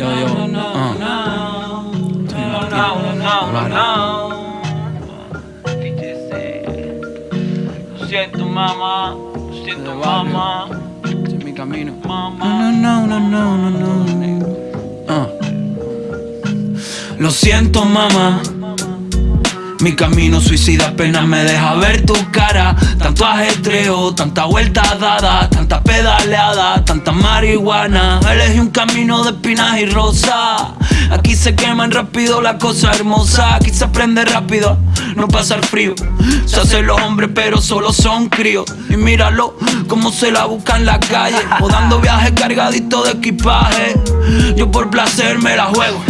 Yo, yo. Lo siento, mamá. Lo siento, mamá. Es mi camino. Mamá. No, no, no, no, no, no. Uh. Lo siento, mamá. Mi camino suicida apenas me deja ver tu cara. Tanto ajetreo, tanta vuelta dada Tanta pedaleada, tanta marihuana. Elegí un camino de espinas y rosa. Aquí se queman rápido las cosas hermosas. Aquí se aprende rápido no pasar frío. Se hacen los hombres pero solo son críos. Y míralo como se la busca en la calle O dando viajes cargaditos de equipaje. Yo por placer me la juego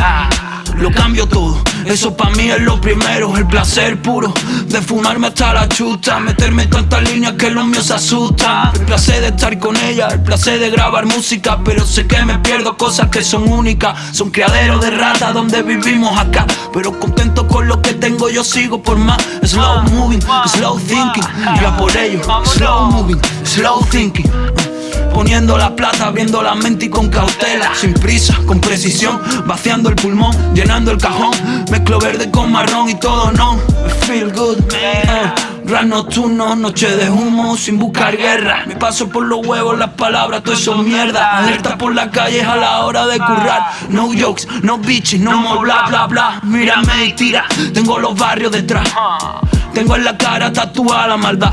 lo cambio todo, eso pa' mí es lo primero. El placer puro de fumarme hasta la chuta. Meterme tantas líneas que los míos se asustan El placer de estar con ella, el placer de grabar música. Pero sé que me pierdo cosas que son únicas. Son criaderos de ratas donde vivimos acá. Pero contento con lo que tengo yo sigo por más. Slow moving, slow thinking. Ya por ello, slow moving, slow thinking Poniendo la plata, viendo la mente y con cautela. Sin prisa, con precisión, vaciando el pulmón Llenando el cajón, mezclo verde con marrón y todo no. Feel good, uh, Ras nocturno, noche de humo sin buscar guerra. Me paso por los huevos las palabras, todo eso mierda. Alerta por las calles a la hora de currar. No jokes, no bitches, no more bla bla bla. Mírame y tira, tengo los barrios detrás. Tengo en la cara tatuada la maldad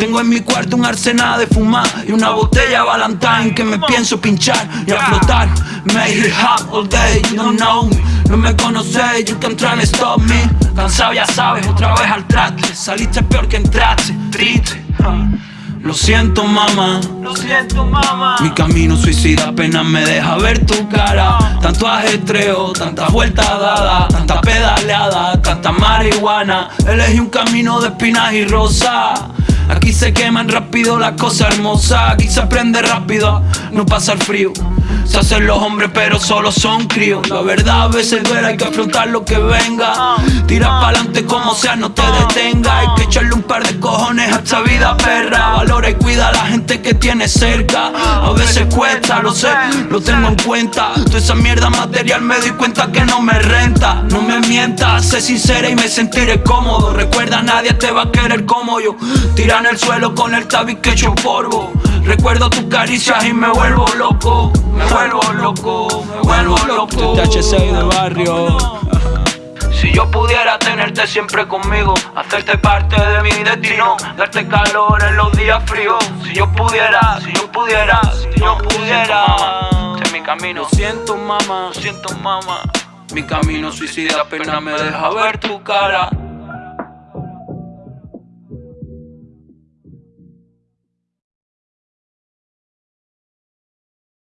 tengo en mi cuarto un arsenal de fumar y una botella Valentine que me pienso pinchar y a flotar. Make it hot all day, you don't know me. No me conoces, you can try and stop me. Cansado ya sabes, otra vez al traste. Saliste peor que entraste, triste. Lo siento mamá, Lo siento, mamá. mi camino suicida apenas me deja ver tu cara Tanto ajetreo, tantas vueltas dadas Tanta pedaleada, tanta marihuana Elegí un camino de espinas y rosas Aquí se queman rápido las cosas hermosas Aquí se aprende rápido, no pasa el frío. Se hacen los hombres pero solo son críos. La verdad a veces duele, hay que afrontar lo que venga. Tira pa'lante como sea, no te detenga. Hay que echarle un par de cojones a esta vida perra. Valora y cuida a la que tiene cerca. A veces cuesta, lo sé, lo tengo en cuenta. Toda esa mierda material me di cuenta que no me renta. No me mientas, sé sincera y me sentiré cómodo. Recuerda, nadie te va a querer como yo. Tira en el suelo con el tabique hecho polvo. Recuerdo tus caricias y me vuelvo loco. Me vuelvo loco, me vuelvo loco. THC de barrio. Si yo pudiera tenerte siempre conmigo, hacerte parte de mi destino, darte calor en los días fríos. Si yo pudiera, si yo pudiera, si yo pudiera, este es mi camino. Lo siento, mamá. Lo siento, mamá. Mi camino suicida apenas me deja ver tu cara.